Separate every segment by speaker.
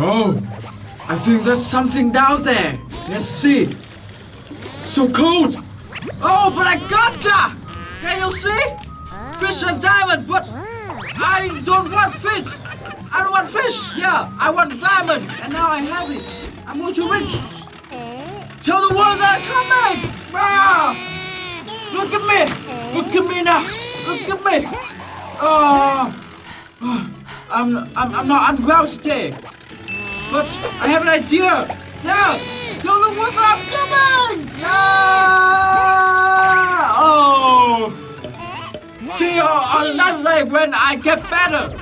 Speaker 1: Oh, I think there's something down there. Let's see. So cold. Oh, but I gotcha! Can you see? Fish and diamond, but I don't want fish. I don't want fish. Yeah, I want diamond, and now I have it. I'm going to rich. Tell the world that I'm coming. Ah! Look at me. Look at me now. Look at me. Oh, I'm, I'm, I'm not unwell today. But I have an idea. Yeah, tell the that I'm coming. Ah! Oh. See you on another day when I get better.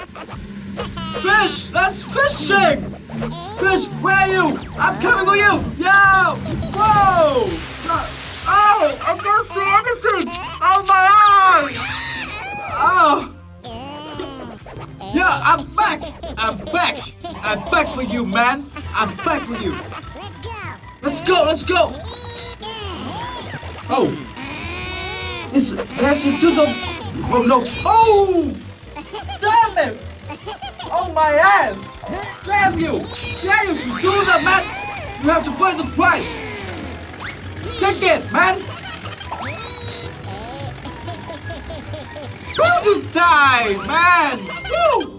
Speaker 1: Fish, that's fishing. Fish, where are you? I'm coming with you. Yo, whoa. Oh, I can't see back for you, man. I'm back for you. Let's go. Let's go. Oh. Is there's a doodle? Oh no. Oh! Damn it! Oh my ass! Damn you! Damn you to do that, man! You have to pay the price. Take it, man. Who to die, man? Woo!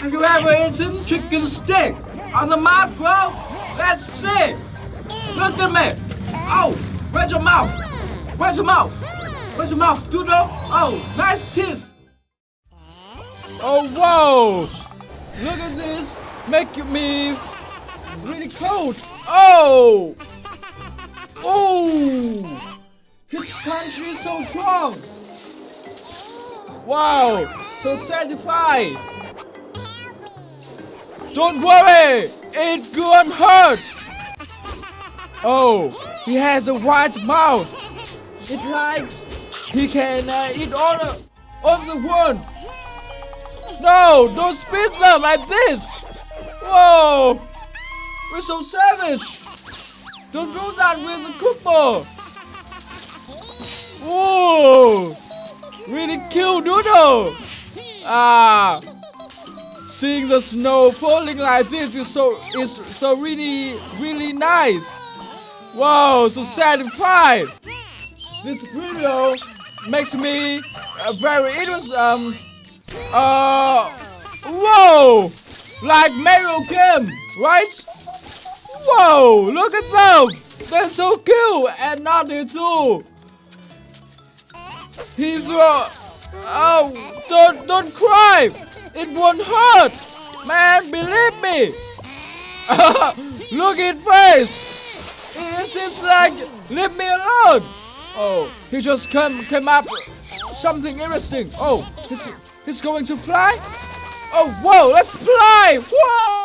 Speaker 1: Have you ever eaten chicken stick on the mouth, bro? Let's see. Look at me. Oh, where's your mouth? Where's your mouth? Where's your mouth, Doodle? Oh, nice teeth.
Speaker 2: Oh, whoa! Look at this! Make me really cold! Oh! Oh! His punch is so strong! Wow! So satisfied! Don't worry! It won't hurt! Oh! He has a white mouth! It likes... He can uh, eat all the, all the world! No! Don't spit them like this! Whoa! We're so savage! Don't do that with the Koopa! Whoa! Really cute Doodle! Ah! Seeing the snow falling like this is so is so really really nice. Wow, so satisfied. This video makes me uh, very interested. Um, uh, whoa! Like Mario game, right? Whoa! Look at them! They're so cute and naughty too. He's uh, oh, don't don't cry! It won't hurt, man. Believe me. Look at face. It seems like leave me alone. Oh, he just came came up something interesting. Oh, he's, he's going to fly. Oh, whoa! Let's fly! Whoa!